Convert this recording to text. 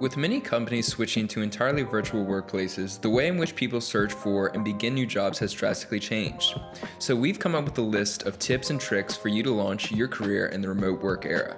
With many companies switching to entirely virtual workplaces, the way in which people search for and begin new jobs has drastically changed. So we've come up with a list of tips and tricks for you to launch your career in the remote work era.